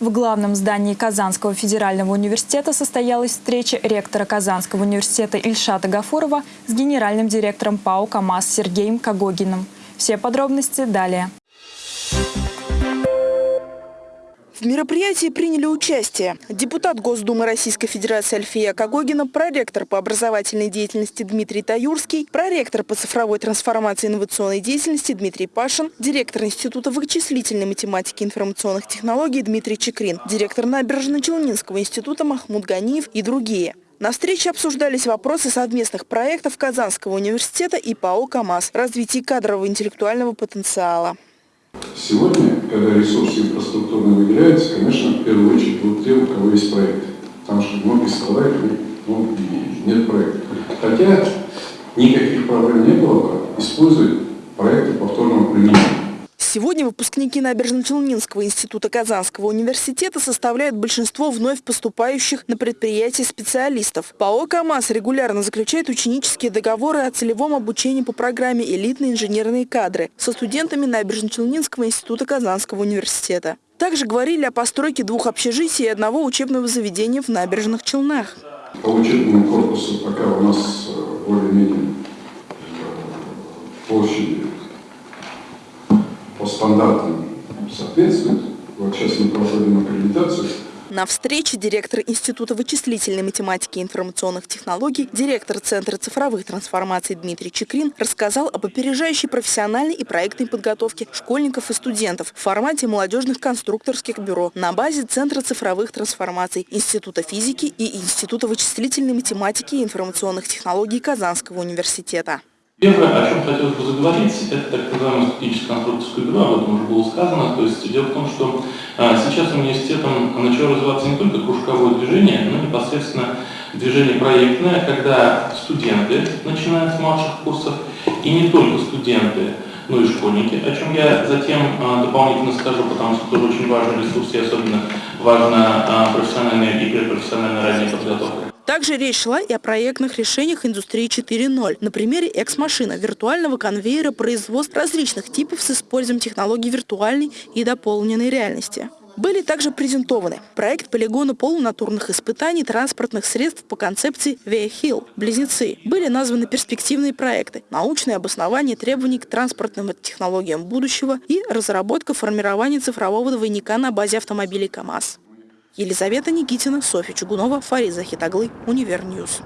В главном здании Казанского федерального университета состоялась встреча ректора Казанского университета Ильшата Гафурова с генеральным директором ПАО КАМАЗ Сергеем Кагогиным. Все подробности далее. В мероприятии приняли участие депутат Госдумы Российской Федерации Альфия Кагогина, проректор по образовательной деятельности Дмитрий Таюрский, проректор по цифровой трансформации и инновационной деятельности Дмитрий Пашин, директор Института вычислительной математики и информационных технологий Дмитрий Чекрин, директор Набережно-Челнинского института Махмуд Ганиев и другие. На встрече обсуждались вопросы совместных проектов Казанского университета и ПАО «КамАЗ» развития кадрового интеллектуального потенциала. Сегодня, когда ресурсы будут те, у кого есть проект. Потому что многие страдают, ну, нет проекта. Хотя никаких проблем не было бы использовать проекты повторного применения. Сегодня выпускники Набережно-Челнинского института Казанского университета составляют большинство вновь поступающих на предприятия специалистов. ПАО «КамАЗ» регулярно заключает ученические договоры о целевом обучении по программе «Элитные инженерные кадры» со студентами Набережно-Челнинского института Казанского университета. Также говорили о постройке двух общежитий и одного учебного заведения в Набережных Челнах. По учебному корпусу пока у нас э, более-менее э, площади по стандартам соответствует. Вот сейчас мы проводим аккредитацию. На встрече директор Института вычислительной математики и информационных технологий, директор Центра цифровых трансформаций Дмитрий Чекрин рассказал об опережающей профессиональной и проектной подготовке школьников и студентов в формате молодежных конструкторских бюро на базе Центра цифровых трансформаций Института физики и Института вычислительной математики и информационных технологий Казанского университета. Первое, о чем хотелось бы заговорить, это так называемое стратегическое конструкторское бюро, об этом уже было сказано. То есть дело в том, что а, сейчас университетом начало развиваться не только кружковое движение, но непосредственно движение проектное, когда студенты, начиная с младших курсов, и не только студенты, но и школьники, о чем я затем а, дополнительно скажу, потому что тоже очень важный ресурс и особенно важна а, профессиональная и предпрофессиональная ранняя подготовка. Также речь шла и о проектных решениях индустрии 4.0. На примере экс-машина виртуального конвейера производства различных типов с использованием технологий виртуальной и дополненной реальности. Были также презентованы проект полигона полунатурных испытаний транспортных средств по концепции VIA-HILL «Близнецы». Были названы перспективные проекты, научное обоснование требований к транспортным технологиям будущего и разработка формирования цифрового двойника на базе автомобилей КАМАЗ. Елизавета Никитина, Софья Чугунова, Фарид Захитаглы, Универ News.